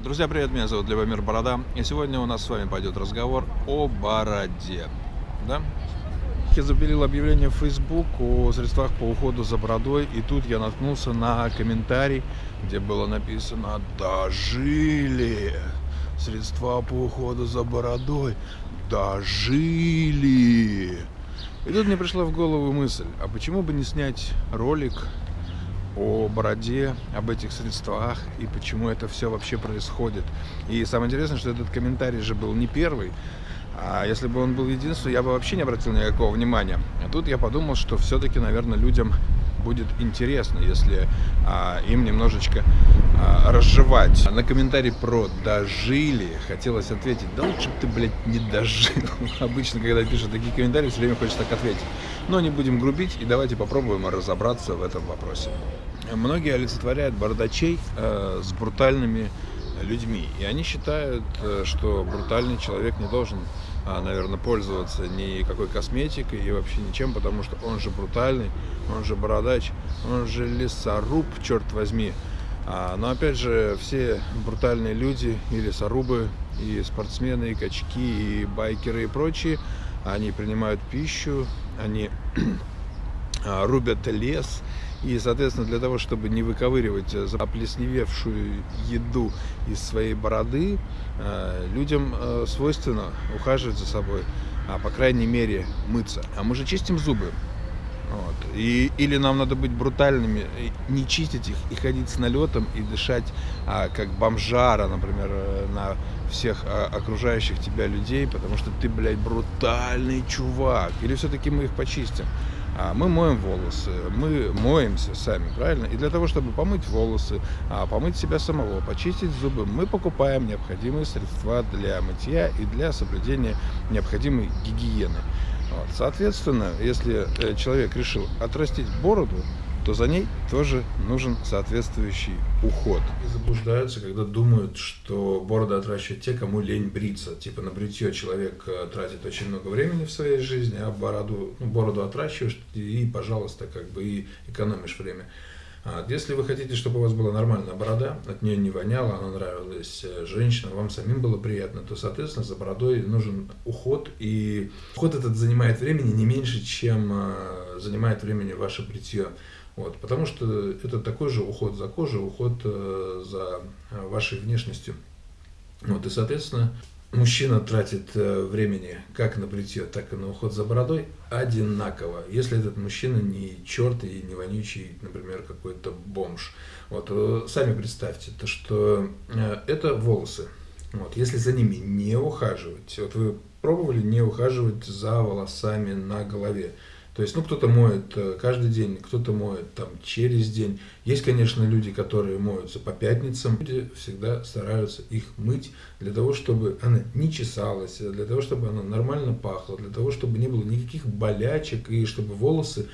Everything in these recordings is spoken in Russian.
Друзья, привет, меня зовут Любомир Борода, и сегодня у нас с вами пойдет разговор о бороде. Да? Я запилил объявление в Facebook о средствах по уходу за бородой, и тут я наткнулся на комментарий, где было написано «Дожили! Средства по уходу за бородой! Дожили!» И тут мне пришла в голову мысль, а почему бы не снять ролик о бороде, об этих средствах и почему это все вообще происходит. И самое интересное, что этот комментарий же был не первый, а если бы он был единственный, я бы вообще не обратил никакого внимания. А тут я подумал, что все-таки, наверное, людям будет интересно, если а, им немножечко а, разжевать. На комментарий про «дожили» хотелось ответить, да лучше бы ты, блядь, не дожил. Обычно, когда пишут такие комментарии, все время хочется так ответить. Но не будем грубить и давайте попробуем разобраться в этом вопросе. Многие олицетворяют бардачей э, с брутальными людьми. И они считают, э, что брутальный человек не должен, а, наверное, пользоваться никакой косметикой и вообще ничем, потому что он же брутальный, он же бородач, он же лесоруб, черт возьми. А, но опять же, все брутальные люди и лесорубы, и спортсмены, и качки, и байкеры и прочие, они принимают пищу, они а, рубят лес, и, соответственно, для того, чтобы не выковыривать э, оплесневевшую еду из своей бороды, э, людям э, свойственно ухаживать за собой, а по крайней мере мыться. А мы же чистим зубы. Вот. И, или нам надо быть брутальными, не чистить их и ходить с налетом и дышать а, как бомжара, например, на всех а, окружающих тебя людей, потому что ты, блядь, брутальный чувак. Или все-таки мы их почистим. А мы моем волосы, мы моемся сами, правильно? И для того, чтобы помыть волосы, а, помыть себя самого, почистить зубы, мы покупаем необходимые средства для мытья и для соблюдения необходимой гигиены. Вот. Соответственно, если э, человек решил отрастить бороду, то за ней тоже нужен соответствующий уход. И заблуждаются, когда думают, что бороду отращивают те, кому лень бриться. Типа на бритье человек э, тратит очень много времени в своей жизни, а бороду, ну, бороду отращиваешь и, пожалуйста, как бы и экономишь время. А если вы хотите, чтобы у вас была нормальная борода, от нее не воняло, она нравилась э, женщинам, вам самим было приятно, то, соответственно, за бородой нужен уход. И уход этот занимает времени не меньше, чем э, занимает времени ваше бритье. Вот, потому что это такой же уход за кожей, уход э, за э, вашей внешностью. Вот, и, соответственно, мужчина тратит э, времени как на бритье, так и на уход за бородой одинаково. Если этот мужчина не черт и не вонючий, например, какой-то бомж. Вот, э, сами представьте, то, что э, это волосы. Вот, если за ними не ухаживать, вот вы пробовали не ухаживать за волосами на голове, то есть, ну, кто-то моет э, каждый день, кто-то моет там через день. Есть, конечно, люди, которые моются по пятницам. Люди всегда стараются их мыть для того, чтобы она не чесалась, для того, чтобы она нормально пахла, для того, чтобы не было никаких болячек и чтобы волосы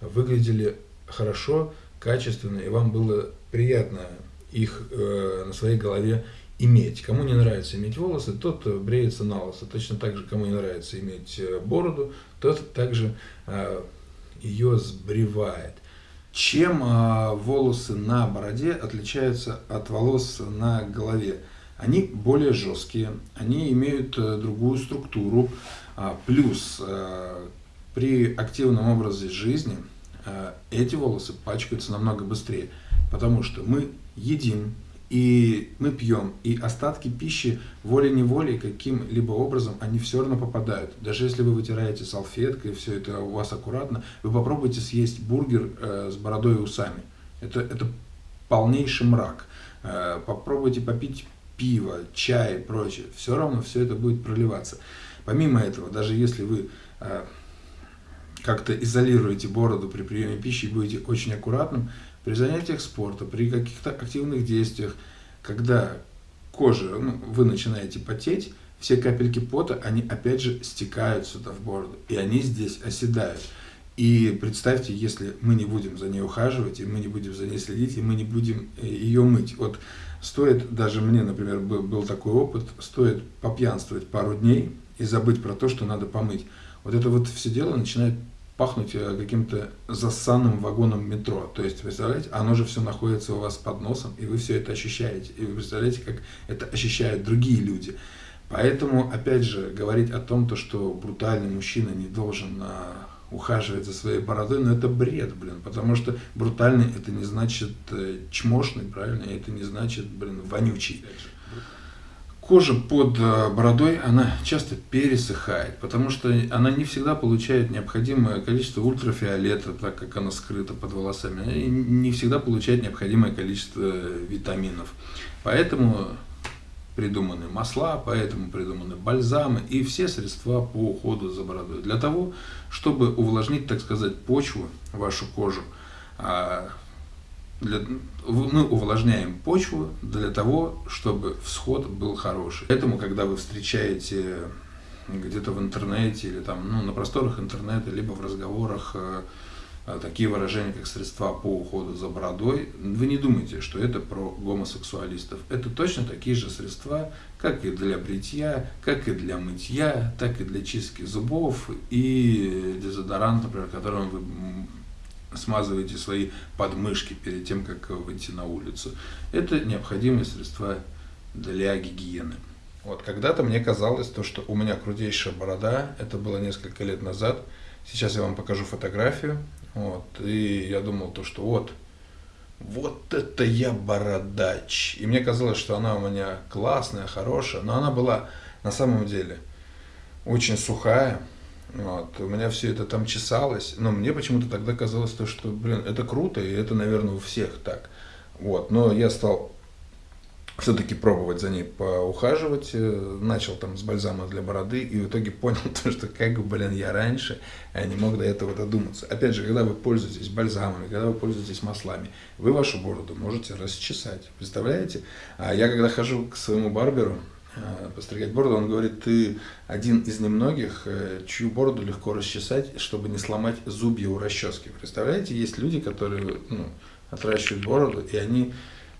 выглядели хорошо, качественно, и вам было приятно их э, на своей голове иметь. Кому не нравится иметь волосы, тот бреется на лысо. Точно так же, кому не нравится иметь э, бороду, тот также э, ее сбривает. Чем э, волосы на бороде отличаются от волос на голове? Они более жесткие, они имеют другую структуру, а, плюс при активном образе жизни эти волосы пачкаются намного быстрее, потому что мы едим, и мы пьем, и остатки пищи волей-неволей каким-либо образом, они все равно попадают. Даже если вы вытираете салфеткой, все это у вас аккуратно, вы попробуйте съесть бургер э, с бородой и усами. Это, это полнейший мрак. Э, попробуйте попить пиво, чай и прочее. Все равно все это будет проливаться. Помимо этого, даже если вы э, как-то изолируете бороду при приеме пищи и будете очень аккуратным, при занятиях спорта, при каких-то активных действиях, когда кожа, ну, вы начинаете потеть, все капельки пота, они опять же стекают сюда в бороду, и они здесь оседают. И представьте, если мы не будем за ней ухаживать, и мы не будем за ней следить, и мы не будем э, ее мыть. Вот стоит, даже мне, например, был, был такой опыт, стоит попьянствовать пару дней и забыть про то, что надо помыть. Вот это вот все дело начинает пахнуть э, каким-то засанным вагоном метро. То есть, представляете, оно же все находится у вас под носом, и вы все это ощущаете. И вы представляете, как это ощущают другие люди. Поэтому, опять же, говорить о том, то, что брутальный мужчина не должен а, ухаживать за своей бородой, но ну, это бред, блин, потому что брутальный это не значит э, чмошный, правильно, это не значит, блин, вонючий. Кожа под э, бородой, она часто пересыхает, потому что она не всегда получает необходимое количество ультрафиолета, так как она скрыта под волосами, и не всегда получает необходимое количество витаминов. Поэтому придуманы масла, поэтому придуманы бальзамы и все средства по уходу за бородой. Для того, чтобы увлажнить, так сказать, почву, вашу кожу, а, для, мы увлажняем почву для того, чтобы всход был хороший. Поэтому, когда вы встречаете где-то в интернете или там, ну, на просторах интернета, либо в разговорах э, Э, такие выражения, как средства по уходу за бородой, вы не думайте, что это про гомосексуалистов. Это точно такие же средства, как и для бритья, как и для мытья, так и для чистки зубов и дезодорант, например, которым вы смазываете свои подмышки перед тем, как выйти на улицу. Это необходимые средства для гигиены. Вот когда-то мне казалось, то, что у меня крутейшая борода, это было несколько лет назад. Сейчас я вам покажу фотографию. Вот, и я думал то, что вот, вот это я бородач. И мне казалось, что она у меня классная, хорошая, но она была на самом деле очень сухая. Вот, у меня все это там чесалось, но мне почему-то тогда казалось то, что, блин, это круто, и это, наверное, у всех так. Вот, но я стал все-таки пробовать за ней поухаживать. Э, начал там с бальзама для бороды и в итоге понял то, что как бы, блин, я раньше не мог до этого додуматься. Опять же, когда вы пользуетесь бальзамами, когда вы пользуетесь маслами, вы вашу бороду можете расчесать. Представляете? А я когда хожу к своему барберу, э, постригать бороду, он говорит, ты один из немногих, э, чью бороду легко расчесать, чтобы не сломать зубья у расчески. Представляете, есть люди, которые ну, отращивают бороду, и они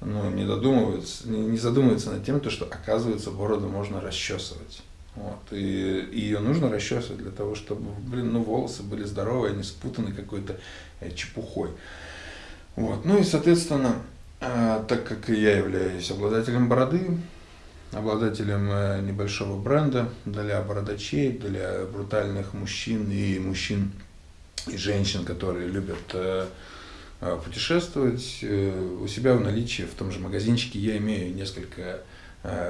ну, не додумываются, не задумываются над тем, то, что оказывается бороду можно расчесывать. Вот, и, и ее нужно расчесывать для того, чтобы, блин, ну, волосы были здоровые, а не спутаны какой-то э, чепухой. Вот, ну и, соответственно, э, так как я являюсь обладателем бороды, обладателем э, небольшого бренда для бородачей, для брутальных мужчин и мужчин и женщин, которые любят э, а, путешествовать. Э, у себя в наличии в том же магазинчике я имею несколько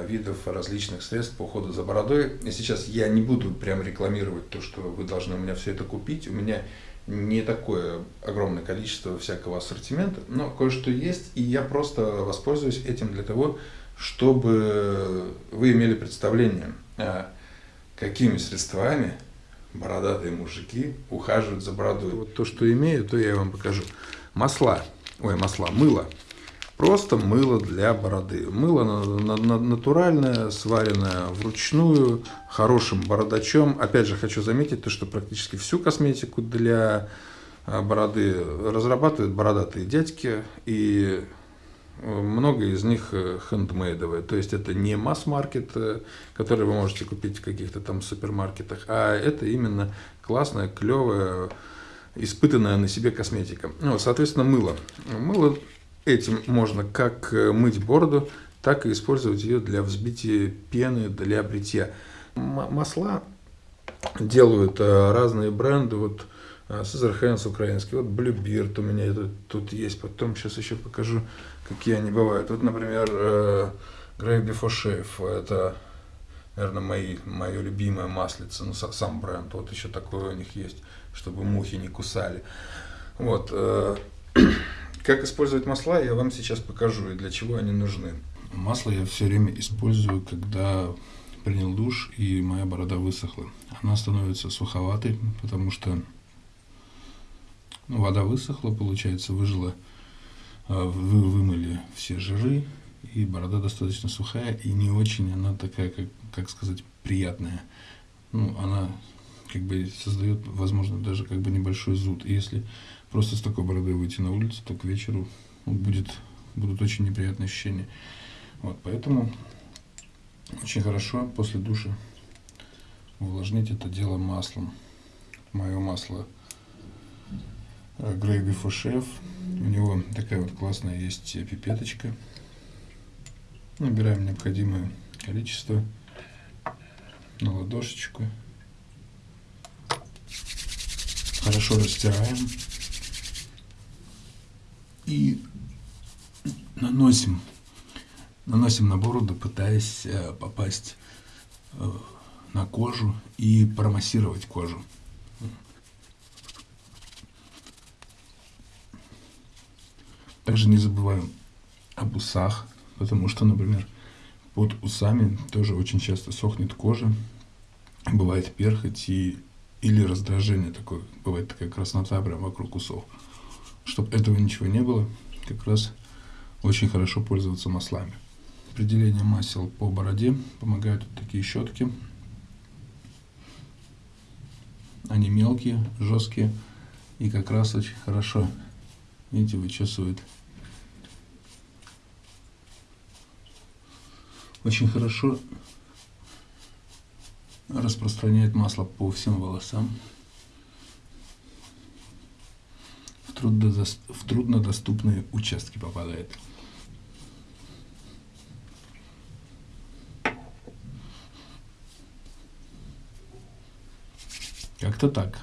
видов различных средств по уходу за бородой. И сейчас я не буду прям рекламировать то, что вы должны у меня все это купить. У меня не такое огромное количество всякого ассортимента, но кое-что есть, и я просто воспользуюсь этим для того, чтобы вы имели представление, а, какими средствами бородатые мужики ухаживают за бородой. Вот то, что имею, то я вам покажу масла, ой, масла, мыло. Просто мыло для бороды. Мыло натуральное, сваренное вручную, хорошим бородачом. Опять же, хочу заметить, то, что практически всю косметику для а, бороды разрабатывают бородатые дядьки. И э, много из них э, хендмейдовые. То есть это не масс-маркет, э, который вы можете купить в каких-то там супермаркетах, а это именно классная, клевая испытанная на себе косметика. Ну, соответственно, мыло. Мыло этим можно как э, мыть бороду, так и использовать ее для взбития пены, для бритья. Масла делают э, разные бренды. Вот Э, Hands украинский, вот Bluebeard у меня тут, тут есть. Потом сейчас еще покажу, какие они бывают. Вот, например, Grey Before Shave. Это, наверное, мои, мое любимое маслице, ну, сам бренд. Вот еще такое у них есть чтобы мухи не кусали. Вот. Э, как использовать масла, я вам сейчас покажу и для чего они нужны. Масло я все время использую, когда принял душ и моя борода высохла. Она становится суховатой, потому что ну, вода высохла, получается, выжила, э, вы вымыли все жиры, и борода достаточно сухая и не очень она такая, как, как сказать, приятная. Ну, она как бы создает, возможно, даже как бы небольшой зуд. И если просто с такой бородой выйти на улицу, то к вечеру будет, будут очень неприятные ощущения. Вот, поэтому очень хорошо после душа увлажнить это дело маслом. Мое масло Грейби Фушев. У него такая вот классная есть пипеточка. Набираем необходимое количество на ладошечку. Хорошо растираем. И наносим, наносим на бороду, пытаясь э, попасть э, на кожу и промассировать кожу. Также не забываем об усах, потому что, например, под усами тоже очень часто сохнет кожа, бывает перхоть и, или раздражение такое, бывает такая краснота прям вокруг усов. Чтобы этого ничего не было, как раз очень хорошо пользоваться маслами. Определение масел по бороде помогают вот такие щетки. Они мелкие, жесткие и как раз очень хорошо, видите, вычесывают очень хорошо распространяет масло по всем волосам в, трудно, в труднодоступные участки попадает. Как-то так.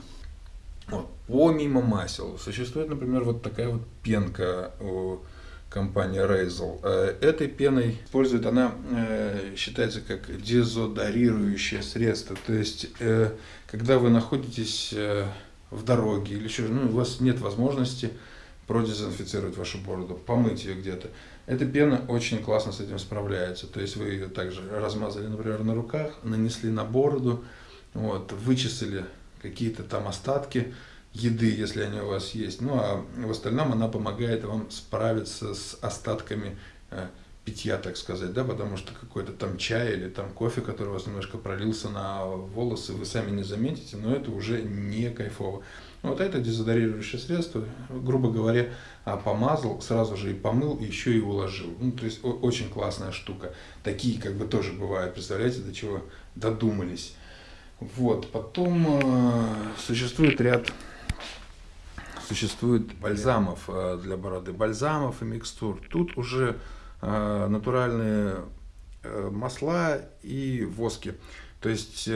Вот. Помимо масел существует, например, вот такая вот пенка у компании Razel. Э, этой пеной использует она, э, считается как дезодорирующее средство. То есть, э, когда вы находитесь в дороге или еще, ну, у вас нет возможности продезинфицировать вашу бороду, помыть ее где-то. Эта пена очень классно с этим справляется. То есть вы ее также размазали, например, на руках, нанесли на бороду, вот, вычесали какие-то там остатки, еды, если они у вас есть. Ну а в остальном она помогает вам справиться с остатками э, питья, так сказать, да, потому что какой-то там чай или там кофе, который у вас немножко пролился на волосы, вы сами не заметите, но это уже не кайфово. Вот это дезодорирующее средство, грубо говоря, а, помазал, сразу же и помыл, еще и уложил. Ну, то есть очень классная штука. Такие как бы тоже бывают, представляете, до чего додумались. Вот, потом э, существует ряд существует бальзамов э, для бороды, бальзамов и микстур. Тут уже э, натуральные э, масла и воски. То есть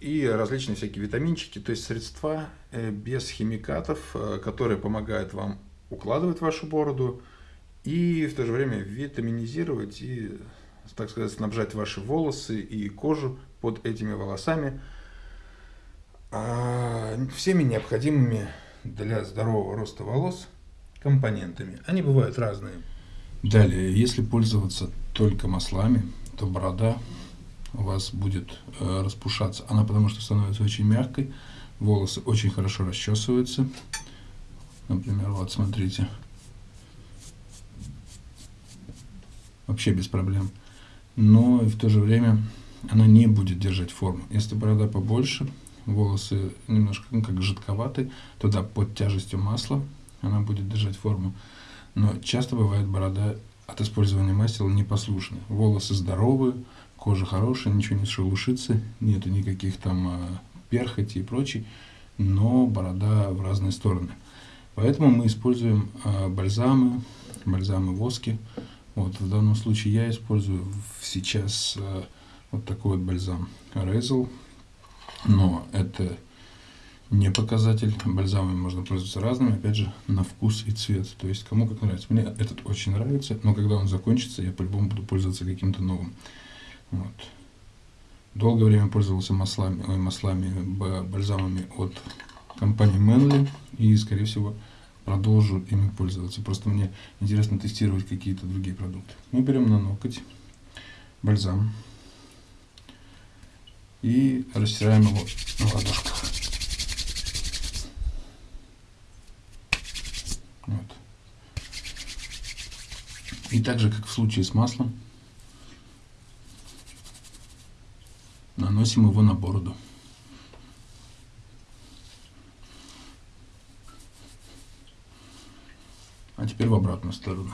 и различные всякие витаминчики, то есть средства без химикатов, которые помогают вам укладывать вашу бороду и в то же время витаминизировать и, так сказать, снабжать ваши волосы и кожу под этими волосами всеми необходимыми для здорового роста волос компонентами. Они бывают разные. Далее, если пользоваться только маслами, то борода у вас будет э, распушаться. Она потому что становится очень мягкой, волосы очень хорошо расчесываются. Например, вот смотрите. Вообще без проблем. Но и в то же время она не будет держать форму. Если борода побольше, волосы немножко ну, как жидковаты, туда под тяжестью масла она будет держать форму. Но часто бывает борода от использования масел непослушная. Волосы здоровые, кожа хорошая, ничего не шелушится, нету никаких там а, перхоти и прочей, но борода в разные стороны. Поэтому мы используем а, бальзамы, бальзамы воски. Вот в данном случае я использую сейчас а, вот такой вот бальзам Razel но это не показатель. Бальзамами можно пользоваться разными, опять же, на вкус и цвет. То есть, кому как нравится. Мне этот очень нравится, но когда он закончится, я по-любому буду пользоваться каким-то новым. Вот. Долгое время пользовался маслами, ой, маслами, бальзамами от компании Manly и, скорее всего, продолжу ими пользоваться. Просто мне интересно тестировать какие-то другие продукты. Мы берем на ноготь бальзам и растираем его на ладошках. Вот. И так же, как в случае с маслом, наносим его на бороду. А теперь в обратную сторону.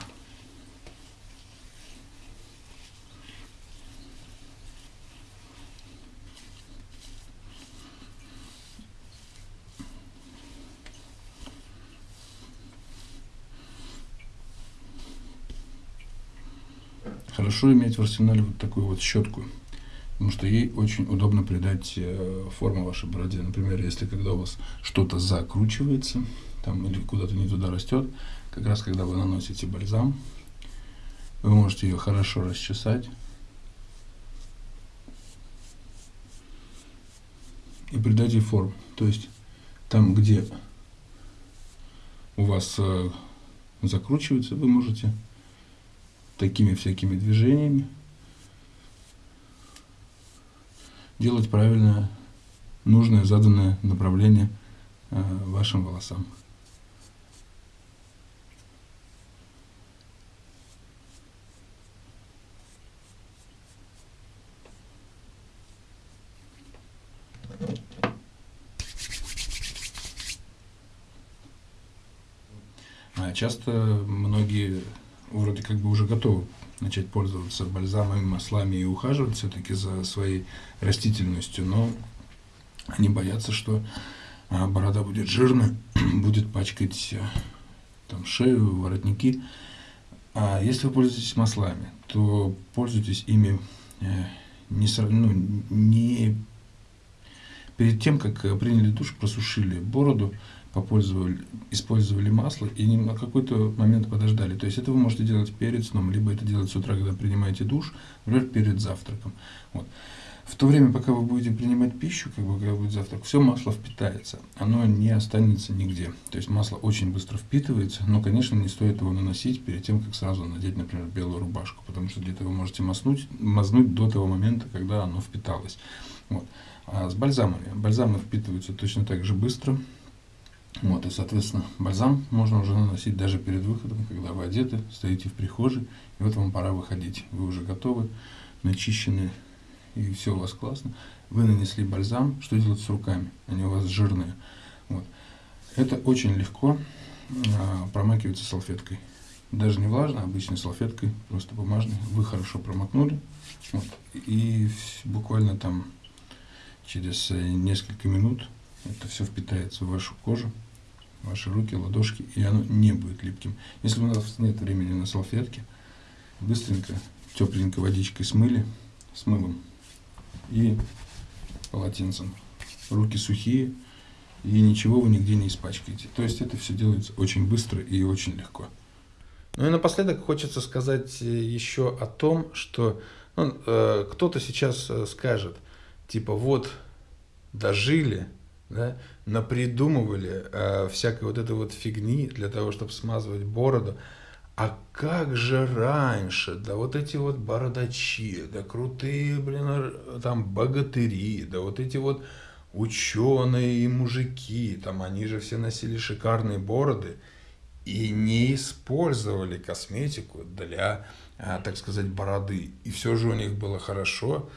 Хорошо иметь в арсенале вот такую вот щетку, потому что ей очень удобно придать э, форму вашей бороде. Например, если когда у вас что-то закручивается, там или куда-то не туда растет, как раз когда вы наносите бальзам, вы можете ее хорошо расчесать и придать ей форму. То есть там, где у вас э, закручивается, вы можете такими всякими движениями делать правильное, нужное, заданное направление э, вашим волосам. А часто многие вроде как бы уже готовы начать пользоваться бальзамами, маслами и ухаживать все-таки за своей растительностью, но они боятся, что а, борода будет жирная, будет пачкать э, там, шею, воротники. А если вы пользуетесь маслами, то пользуйтесь ими э, не, ну, не перед тем, как приняли душ, просушили бороду, попользовали, использовали масло и на какой-то момент подождали. То есть это вы можете делать перед сном, либо это делать с утра, когда принимаете душ, например, перед завтраком. Вот. В то время, пока вы будете принимать пищу, как бы, когда будет завтрак, все масло впитается, оно не останется нигде. То есть масло очень быстро впитывается, но, конечно, не стоит его наносить перед тем, как сразу надеть, например, белую рубашку, потому что где-то вы можете мазнуть, мазнуть до того момента, когда оно впиталось. Вот. А с бальзамами. Бальзамы впитываются точно так же быстро, вот, и, соответственно, бальзам можно уже наносить даже перед выходом, когда вы одеты, стоите в прихожей, и вот вам пора выходить. Вы уже готовы, начищены, и все у вас классно. Вы нанесли бальзам, что делать с руками? Они у вас жирные. Вот. Это очень легко а, промакивается салфеткой. Даже не влажно, обычной салфеткой, просто бумажной. Вы хорошо промокнули. Вот, и буквально там через э, несколько минут это все впитается в вашу кожу ваши руки, ладошки, и оно не будет липким. Если у нас нет времени на салфетки, быстренько тепленькой водичкой смыли, с мылом и полотенцем. Руки сухие, и ничего вы нигде не испачкаете. То есть это все делается очень быстро и очень легко. Ну и напоследок хочется сказать э, еще о том, что ну, э, кто-то сейчас э, скажет, типа вот дожили, да, напридумывали э, всякой вот этой вот фигни для того, чтобы смазывать бороду. А как же раньше, да вот эти вот бородачи, да крутые, блин, там богатыри, да вот эти вот ученые и мужики, там они же все носили шикарные бороды и не использовали косметику для, э, так сказать, бороды. И все же у них было хорошо.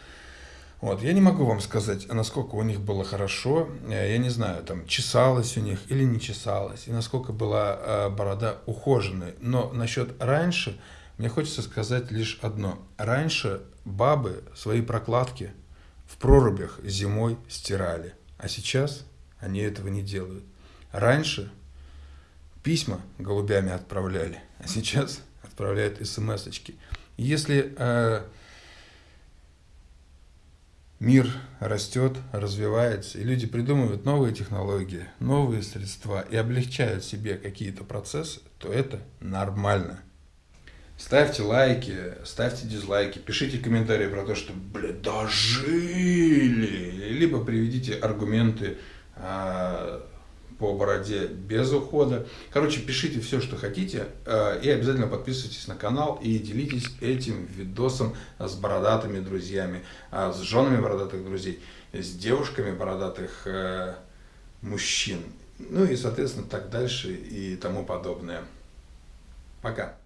Вот, я не могу вам сказать, насколько у них было хорошо, э, я не знаю, там, чесалась у них или не чесалась, и насколько была э, борода ухоженной. Но насчет раньше, мне хочется сказать лишь одно. Раньше бабы свои прокладки в прорубях зимой стирали, а сейчас они этого не делают. Раньше письма голубями отправляли, а сейчас отправляют смс-очки. Если э, мир растет, развивается, и люди придумывают новые технологии, новые средства и облегчают себе какие-то процессы, то это нормально. Ставьте лайки, ставьте дизлайки, пишите комментарии про то, что, блядь, дожили, либо приведите аргументы а, по бороде без ухода. Короче, пишите все, что хотите, э, и обязательно подписывайтесь на канал и делитесь этим видосом с бородатыми друзьями, э, с женами бородатых друзей, с девушками бородатых э, мужчин, ну и, соответственно, так дальше и тому подобное. Пока.